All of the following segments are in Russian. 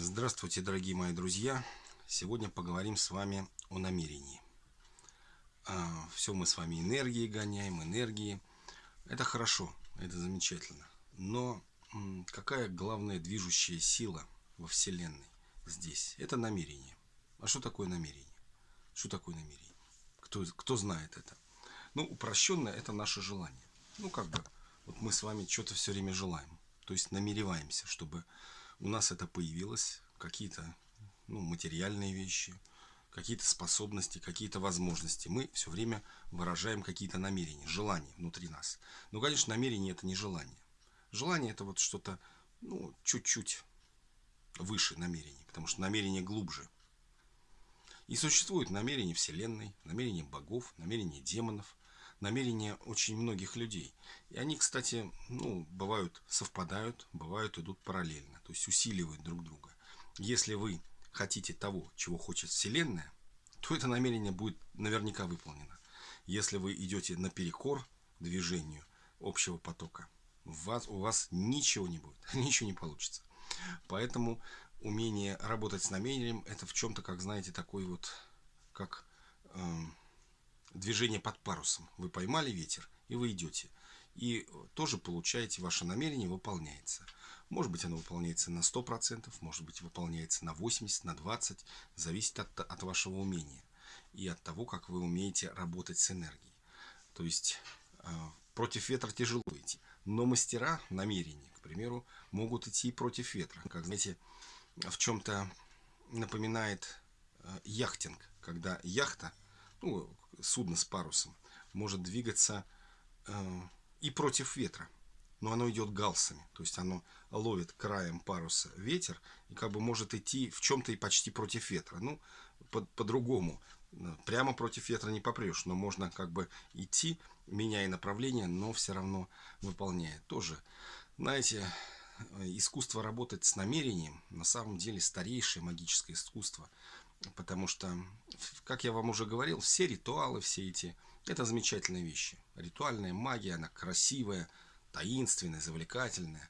Здравствуйте, дорогие мои друзья! Сегодня поговорим с вами о намерении. А, Все мы с вами энергии гоняем, энергии. Это хорошо, это замечательно. Но какая главная движущая сила во Вселенной здесь? Это намерение. А что такое намерение? Что такое намерение? Кто, кто знает это? Ну, упрощенно это наше желание. Ну, как бы, вот мы с вами что-то все время желаем. То есть намереваемся, чтобы у нас это появилось, какие-то ну, материальные вещи, какие-то способности, какие-то возможности. Мы все время выражаем какие-то намерения, желания внутри нас. Но, конечно, намерение это не желание. Желание это вот что-то, ну, чуть-чуть выше намерений, потому что намерение глубже. И существует намерение Вселенной, намерение богов, намерение демонов, намерения очень многих людей. И они, кстати, ну, бывают совпадают, бывают идут параллельно, то есть усиливают друг друга. Если вы хотите того, чего хочет Вселенная, то это намерение будет наверняка выполнено. Если вы идете наперекор движению общего потока, у вас, у вас ничего не будет, ничего не получится. Поэтому умение работать с намерением, это в чем-то, как знаете, такой вот, как... Эм, движение под парусом. Вы поймали ветер, и вы идете. И тоже получаете, ваше намерение выполняется. Может быть, оно выполняется на 100%, может быть, выполняется на 80%, на 20%. Зависит от, от вашего умения. И от того, как вы умеете работать с энергией. То есть, э, против ветра тяжело идти. Но мастера намерений, к примеру, могут идти против ветра. Как, знаете, в чем-то напоминает э, яхтинг. Когда яхта, ну, судно с парусом может двигаться э, и против ветра, но оно идет галсами, то есть оно ловит краем паруса ветер и как бы может идти в чем-то и почти против ветра. Ну, по-другому, по прямо против ветра не попрешь, но можно как бы идти, меняя направление, но все равно выполняя. Тоже, знаете, искусство работать с намерением на самом деле старейшее магическое искусство – Потому что, как я вам уже говорил, все ритуалы, все эти, это замечательные вещи. Ритуальная магия, она красивая, таинственная, завлекательная.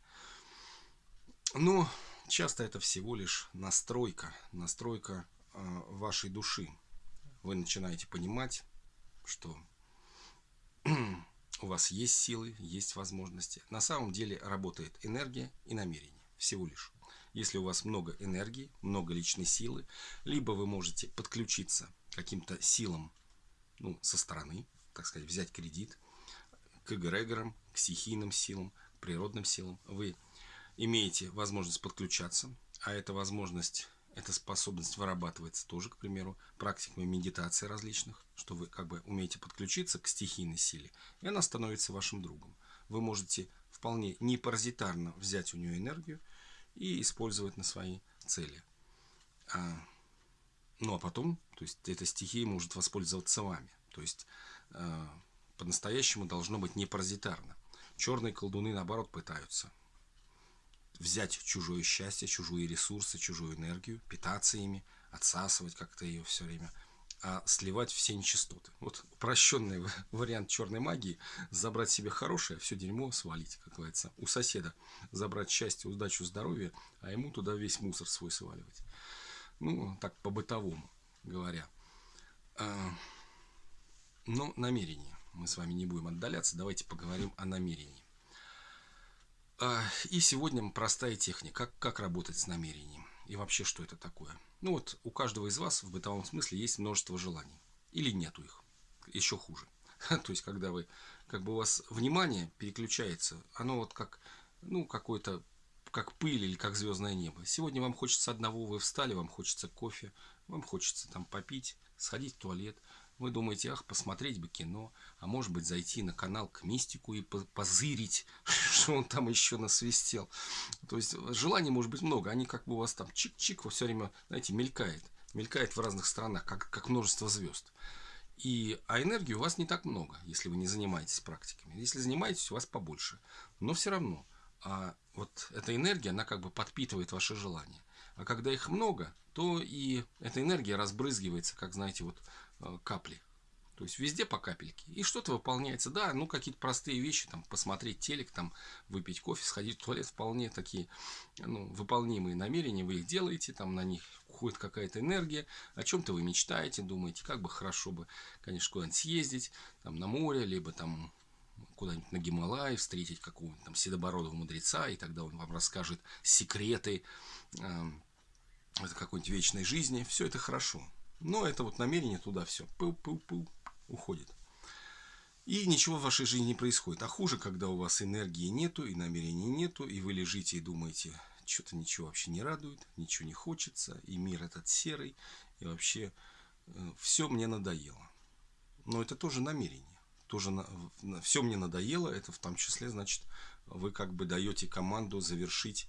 Но часто это всего лишь настройка, настройка э, вашей души. Вы начинаете понимать, что у вас есть силы, есть возможности. На самом деле работает энергия и намерение. Всего лишь. Если у вас много энергии, много личной силы, либо вы можете подключиться каким-то силам ну, со стороны, так сказать, взять кредит, к эгрегорам, к стихийным силам, к природным силам. Вы имеете возможность подключаться, а эта возможность, эта способность вырабатывается тоже, к примеру, практиками медитации различных, что вы как бы умеете подключиться к стихийной силе, и она становится вашим другом. Вы можете вполне непаразитарно взять у нее энергию и использовать на свои цели. А, ну а потом, то есть эта стихия может воспользоваться вами. То есть а, по-настоящему должно быть не паразитарно. Черные колдуны, наоборот, пытаются взять чужое счастье, чужие ресурсы, чужую энергию, питаться ими, отсасывать как-то ее все время – а сливать все нечистоты. Вот упрощенный вариант черной магии – забрать себе хорошее, все дерьмо свалить, как говорится. У соседа забрать счастье, удачу, здоровье, а ему туда весь мусор свой сваливать. Ну, так по-бытовому говоря. А, но намерение. Мы с вами не будем отдаляться. Давайте поговорим о намерении. А, и сегодня простая техника. Как, как работать с намерением. И вообще, что это такое. Ну вот, у каждого из вас в бытовом смысле есть множество желаний. Или нету их. Еще хуже. То есть, когда вы, как бы у вас внимание переключается, оно вот как, ну, какой-то, как пыль или как звездное небо. Сегодня вам хочется одного, вы встали, вам хочется кофе, вам хочется там попить, сходить в туалет. Вы думаете, ах, посмотреть бы кино, а может быть зайти на канал к мистику и позырить, что он там еще насвистел. То есть желаний может быть много, они как бы у вас там чик-чик все время, знаете, мелькает. Мелькает в разных странах, как, как множество звезд. И, а энергии у вас не так много, если вы не занимаетесь практиками. Если занимаетесь, у вас побольше. Но все равно, а вот эта энергия, она как бы подпитывает ваши желания. А когда их много, то и эта энергия разбрызгивается, как, знаете, вот Э, капли. То есть везде по капельке. И что-то выполняется. Да, ну какие-то простые вещи, там посмотреть телек, там выпить кофе, сходить в туалет, вполне такие ну, выполнимые намерения. Вы их делаете, там на них уходит какая-то энергия. О чем-то вы мечтаете, думаете, как бы хорошо бы, конечно, куда-нибудь съездить, там на море, либо там куда-нибудь на Гималай, встретить какого-нибудь там седобородого мудреца, и тогда он вам расскажет секреты э, какой-нибудь вечной жизни. Все это хорошо. Но это вот намерение туда все. Пыл-пыл-пыл уходит. И ничего в вашей жизни не происходит. А хуже, когда у вас энергии нету, и намерений нету, и вы лежите и думаете, что-то ничего вообще не радует, ничего не хочется, и мир этот серый, и вообще э, все мне надоело. Но это тоже намерение. Тоже на, на, все мне надоело, это в том числе, значит, вы как бы даете команду завершить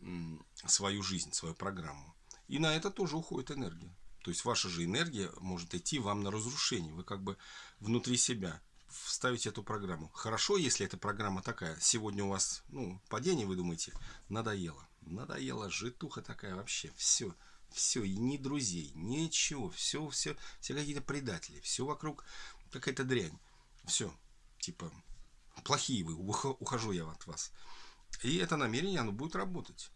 м, свою жизнь, свою программу. И на это тоже уходит энергия. То есть ваша же энергия может идти вам на разрушение. Вы как бы внутри себя вставите эту программу. Хорошо, если эта программа такая. Сегодня у вас ну, падение, вы думаете, надоело. Надоело, житуха такая вообще. Все, все, и ни друзей, ничего. Все, все, все какие-то предатели. Все вокруг какая-то дрянь. Все, типа, плохие вы, ухожу я от вас. И это намерение, оно будет работать.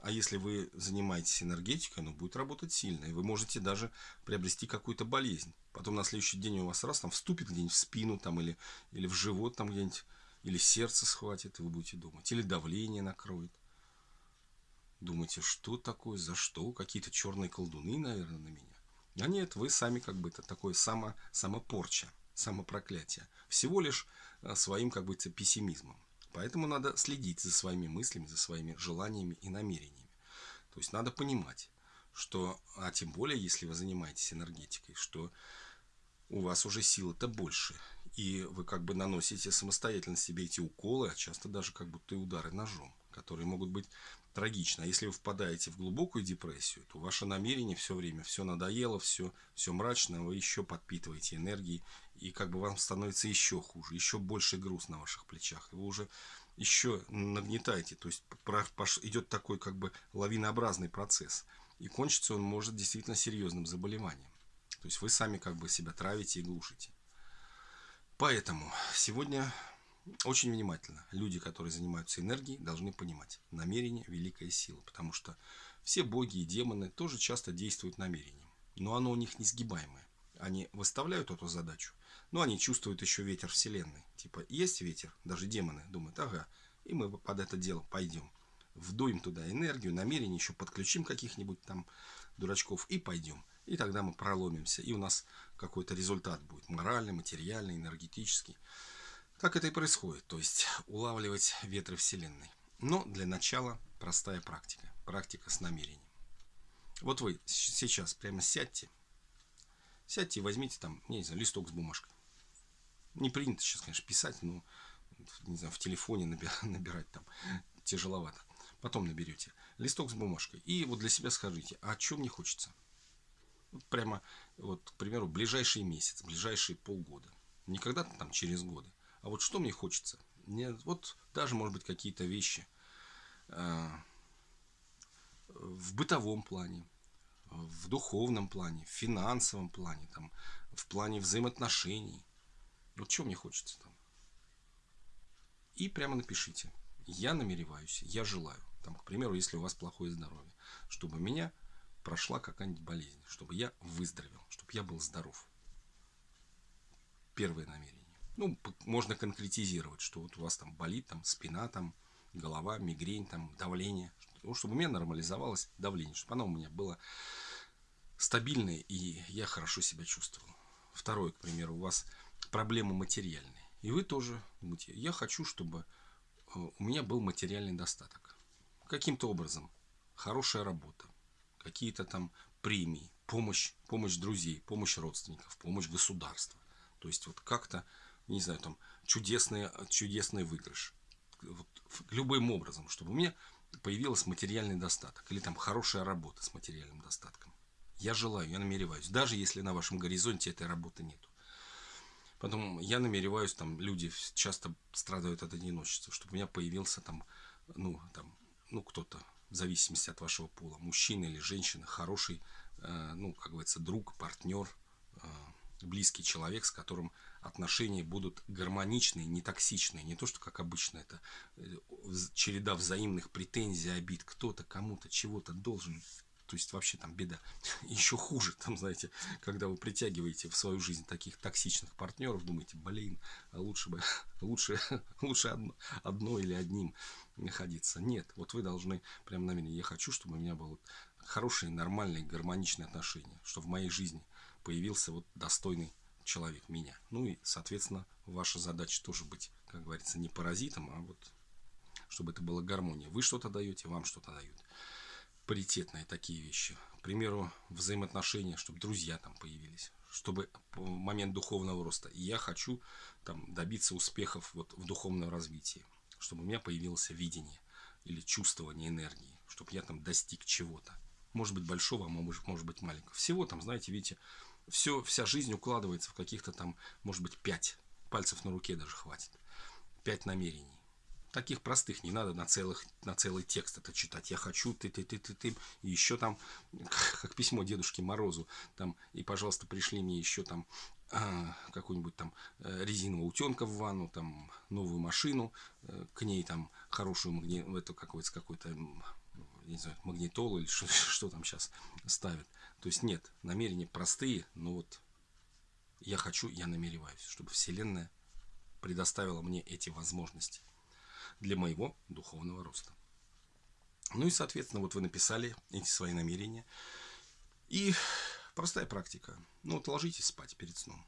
А если вы занимаетесь энергетикой, оно будет работать сильно. И вы можете даже приобрести какую-то болезнь. Потом на следующий день у вас раз там вступит где-нибудь в спину там, или, или в живот там где-нибудь. Или сердце схватит, и вы будете думать. Или давление накроет. Думаете, что такое, за что? Какие-то черные колдуны, наверное, на меня. А нет, вы сами как бы это такое само, самопорча, самопроклятие. Всего лишь э, своим как бы пессимизмом. Поэтому надо следить за своими мыслями, за своими желаниями и намерениями. То есть надо понимать, что, а тем более, если вы занимаетесь энергетикой, что у вас уже силы-то больше. И вы как бы наносите самостоятельно себе эти уколы, а часто даже как будто и удары ножом, которые могут быть трагичны. А если вы впадаете в глубокую депрессию, то ваше намерение все время, все надоело, все, все мрачно, вы еще подпитываете энергией и как бы вам становится еще хуже, еще больше груз на ваших плечах. И вы уже еще нагнетаете, то есть идет такой как бы лавинообразный процесс. И кончится он может действительно серьезным заболеванием. То есть вы сами как бы себя травите и глушите. Поэтому сегодня очень внимательно люди, которые занимаются энергией, должны понимать, намерение – великая сила. Потому что все боги и демоны тоже часто действуют намерением. Но оно у них несгибаемое. Они выставляют эту задачу, но они чувствуют еще ветер Вселенной. Типа, есть ветер, даже демоны думают, ага, и мы под это дело пойдем. Вдуем туда энергию, намерение, еще подключим каких-нибудь там дурачков и пойдем. И тогда мы проломимся, и у нас какой-то результат будет. Моральный, материальный, энергетический. Так это и происходит. То есть улавливать ветры Вселенной. Но для начала простая практика. Практика с намерением. Вот вы сейчас прямо сядьте Сядьте и возьмите там, не знаю, листок с бумажкой. Не принято сейчас, конечно, писать, но не знаю, в телефоне набирать, набирать там тяжеловато. Потом наберете. Листок с бумажкой. И вот для себя скажите, а что мне хочется? Вот прямо, вот, к примеру, ближайший месяц, ближайшие полгода. Не когда-то там через годы. А вот что мне хочется? Мне, вот даже, может быть, какие-то вещи э, в бытовом плане, в духовном плане, в финансовом плане, там, в плане взаимоотношений. Вот что мне хочется там. И прямо напишите. Я намереваюсь, я желаю. Там, к примеру, если у вас плохое здоровье, чтобы меня прошла какая-нибудь болезнь, чтобы я выздоровел, чтобы я был здоров. Первое намерение. Ну, можно конкретизировать, что вот у вас там болит там спина, там голова, мигрень, там давление, ну, чтобы у меня нормализовалось давление, чтобы оно у меня было стабильное, и я хорошо себя чувствовал. Второе, к примеру, у вас проблемы материальные. И вы тоже думаете, я хочу, чтобы э, у меня был материальный достаток. Каким-то образом. Хорошая работа. Какие-то там премии. Помощь, помощь друзей, помощь родственников, помощь государства. То есть вот как-то, не знаю, там чудесный, чудесный выигрыш. Вот, любым образом, чтобы у меня появился материальный достаток. Или там хорошая работа с материальным достатком. Я желаю, я намереваюсь. Даже если на вашем горизонте этой работы нету. Потом я намереваюсь, там люди часто страдают от одиночества, чтобы у меня появился там, ну, там, ну, кто-то, в зависимости от вашего пола, мужчина или женщина, хороший, э, ну, как говорится, друг, партнер, э, близкий человек, с которым отношения будут гармоничные, не токсичные. Не то, что как обычно это э, череда взаимных претензий, обид. Кто-то кому-то чего-то должен. То есть вообще там беда. Еще хуже, там, знаете, когда вы притягиваете в свою жизнь таких токсичных партнеров, думаете, блин, а лучше бы, лучше, лучше одно, одно или одним находиться. Нет, вот вы должны прям меня, я хочу, чтобы у меня было хорошие, нормальные, гармоничные отношения, чтобы в моей жизни появился вот достойный человек, меня. Ну и, соответственно, ваша задача тоже быть, как говорится, не паразитом, а вот чтобы это была гармония. Вы что-то даете, вам что-то дают. Паритетные такие вещи. К примеру, взаимоотношения, чтобы друзья там появились. Чтобы в момент духовного роста я хочу там добиться успехов вот в духовном развитии. Чтобы у меня появилось видение или чувствование энергии. Чтобы я там достиг чего-то может быть большого, а может, может быть маленького. Всего там, знаете, видите, все, вся жизнь укладывается в каких-то там, может быть, пять пальцев на руке даже хватит. Пять намерений. Таких простых не надо на, целых, на целый текст это читать. Я хочу, ты, ты, ты, ты, ты. И еще там, как письмо Дедушке Морозу, там, и, пожалуйста, пришли мне еще там а, какую-нибудь там э, резинового утенка в ванну, там новую машину, э, к ней там хорошую магни... это какой-то какой-то не знаю, магнитолу или что, что там сейчас ставят. То есть нет, намерения простые, но вот я хочу, я намереваюсь, чтобы Вселенная предоставила мне эти возможности для моего духовного роста. Ну и, соответственно, вот вы написали эти свои намерения. И простая практика. Ну вот ложитесь спать перед сном.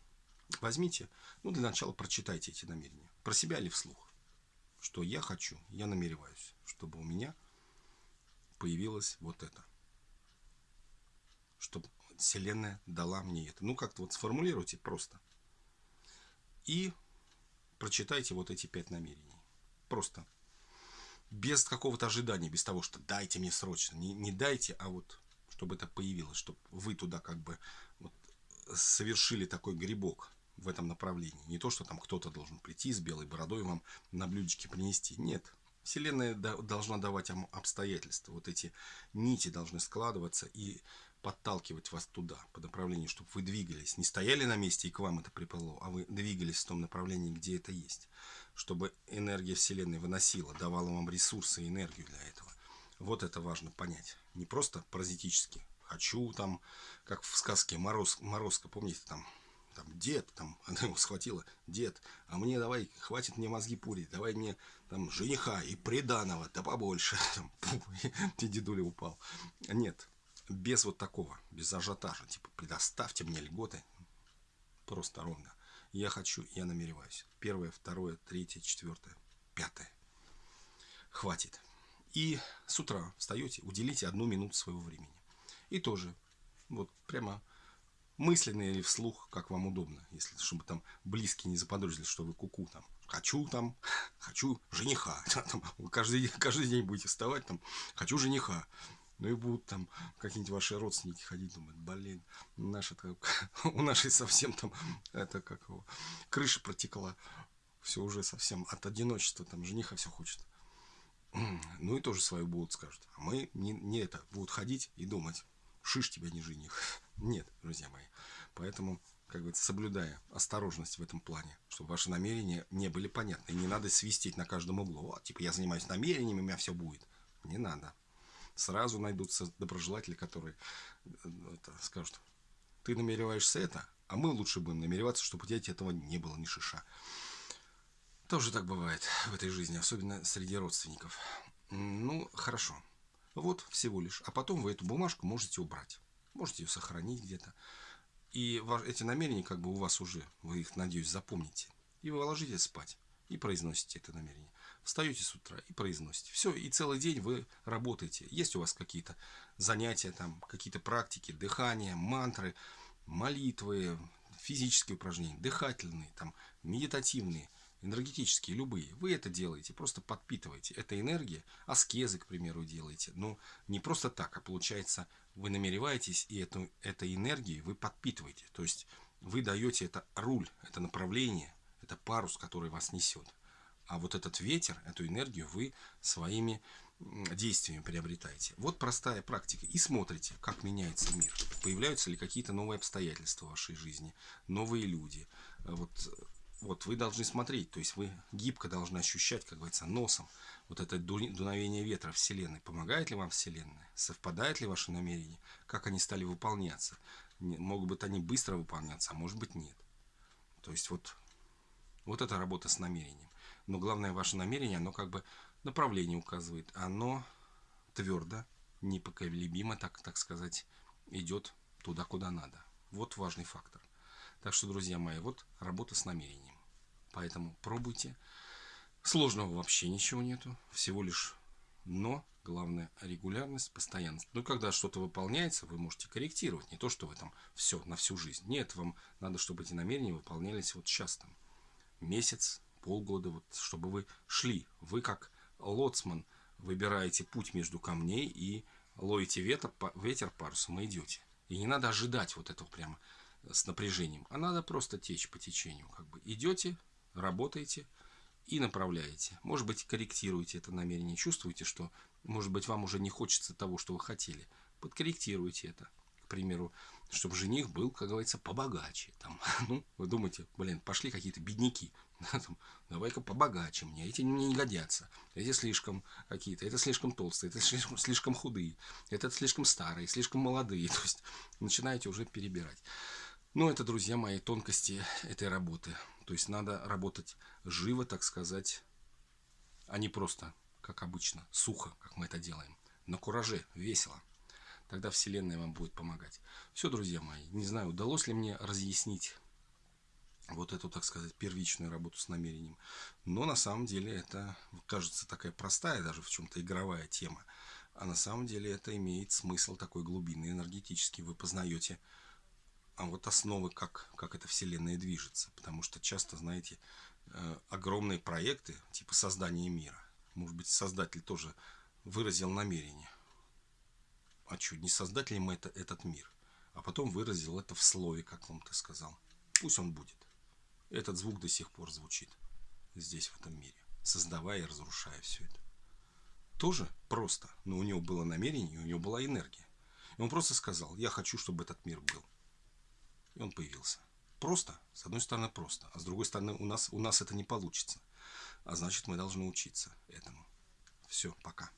Возьмите, ну для начала прочитайте эти намерения. Про себя или вслух. Что я хочу, я намереваюсь, чтобы у меня появилось вот это. Чтобы Вселенная дала мне это. Ну, как-то вот сформулируйте просто. И прочитайте вот эти пять намерений. Просто. Без какого-то ожидания, без того, что дайте мне срочно. Не, не дайте, а вот чтобы это появилось, чтобы вы туда как бы вот совершили такой грибок в этом направлении. Не то, что там кто-то должен прийти с белой бородой вам на блюдечке принести. Нет, Вселенная должна давать вам обстоятельства. Вот эти нити должны складываться и подталкивать вас туда, по направлению, чтобы вы двигались. Не стояли на месте и к вам это приплыло, а вы двигались в том направлении, где это есть. Чтобы энергия Вселенной выносила, давала вам ресурсы и энергию для этого. Вот это важно понять. Не просто паразитически. Хочу там, как в сказке Мороз, Морозко, помните, там там, дед, там, она его схватила, дед, а мне давай, хватит мне мозги пурить, давай мне там жениха и приданого, да побольше, там, и дедуля упал. Нет, без вот такого, без ажиотажа, типа, предоставьте мне льготы, просто ровно. Я хочу, я намереваюсь. Первое, второе, третье, четвертое, пятое. Хватит. И с утра встаете, уделите одну минуту своего времени. И тоже, вот прямо мысленно или вслух, как вам удобно, если чтобы там близкие не заподозрили, что вы куку -ку, там хочу там, хочу жениха, там, каждый, каждый день будете вставать там, хочу жениха. Ну и будут там какие-нибудь ваши родственники ходить, думать, блин, наша у нашей совсем там, это как его, крыша протекла, все уже совсем от одиночества, там жениха все хочет. Ну и тоже свою будут скажут. А мы не, не это, будут ходить и думать, шиш тебя не жених. Нет, друзья мои. Поэтому, как говорится, соблюдая осторожность в этом плане, чтобы ваши намерения не были понятны. Не надо свистеть на каждом углу. Вот, типа, я занимаюсь намерениями, у меня все будет. Не надо. Сразу найдутся доброжелатели, которые э, это, скажут, ты намереваешься это, а мы лучше будем намереваться, чтобы у тебя этого не было ни шиша. Тоже так бывает в этой жизни, особенно среди родственников. Ну, хорошо. Вот всего лишь. А потом вы эту бумажку можете убрать. Можете ее сохранить где-то. И эти намерения как бы у вас уже, вы их, надеюсь, запомните. И вы ложитесь спать и произносите это намерение. Встаете с утра и произносите. Все, и целый день вы работаете. Есть у вас какие-то занятия, там, какие-то практики, дыхание, мантры, молитвы, физические упражнения, дыхательные, там, медитативные – энергетические, любые, вы это делаете, просто подпитываете. Это энергия, аскезы, к примеру, делаете. Но не просто так, а получается, вы намереваетесь, и эту, этой энергией вы подпитываете. То есть вы даете это руль, это направление, это парус, который вас несет. А вот этот ветер, эту энергию вы своими действиями приобретаете. Вот простая практика. И смотрите, как меняется мир. Появляются ли какие-то новые обстоятельства в вашей жизни, новые люди. Вот, вот вы должны смотреть, то есть вы гибко должны ощущать, как говорится, носом вот это дуновение ветра Вселенной. Помогает ли вам Вселенная? Совпадает ли ваши намерения? Как они стали выполняться? Могут быть они быстро выполняться, а может быть нет. То есть вот, вот эта работа с намерением. Но главное ваше намерение, оно как бы направление указывает. Оно твердо, непоколебимо, так, так сказать, идет туда, куда надо. Вот важный фактор. Так что, друзья мои, вот работа с намерением. Поэтому пробуйте. Сложного вообще ничего нету. Всего лишь но. Главное регулярность, постоянность. Ну, когда что-то выполняется, вы можете корректировать. Не то, что вы там все на всю жизнь. Нет, вам надо, чтобы эти намерения выполнялись вот сейчас там. Месяц, полгода, вот, чтобы вы шли. Вы как лоцман выбираете путь между камней и ловите ветер, ветер парусом и идете. И не надо ожидать вот этого прямо с напряжением, а надо просто течь по течению. Как бы идете, работаете и направляете. Может быть, корректируете это намерение, чувствуете, что, может быть, вам уже не хочется того, что вы хотели. Подкорректируйте это. Примеру, чтобы жених был, как говорится, побогаче. Там, ну, вы думаете, блин, пошли какие-то бедняки. Давай-ка побогаче мне. Эти мне не годятся. Эти слишком какие-то. Это слишком толстые, это слишком, слишком худые. Это слишком старые, слишком молодые. То есть начинаете уже перебирать. Ну, это, друзья мои, тонкости этой работы. То есть надо работать живо, так сказать, а не просто, как обычно, сухо, как мы это делаем. На кураже, весело. Тогда Вселенная вам будет помогать. Все, друзья мои, не знаю, удалось ли мне разъяснить вот эту, так сказать, первичную работу с намерением. Но на самом деле это кажется такая простая, даже в чем-то игровая тема. А на самом деле это имеет смысл такой глубинный, энергетический. Вы познаете а вот основы, как, как эта вселенная движется. Потому что часто, знаете, э, огромные проекты, типа создания мира, может быть, создатель тоже выразил намерение. А чуть не создать ли мы это, этот мир? А потом выразил это в слове, как ты сказал. Пусть он будет. Этот звук до сих пор звучит здесь, в этом мире, создавая и разрушая все это. Тоже просто, но у него было намерение, у него была энергия. И он просто сказал, я хочу, чтобы этот мир был. И он появился. Просто, с одной стороны просто, а с другой стороны у нас, у нас это не получится. А значит мы должны учиться этому. Все, пока.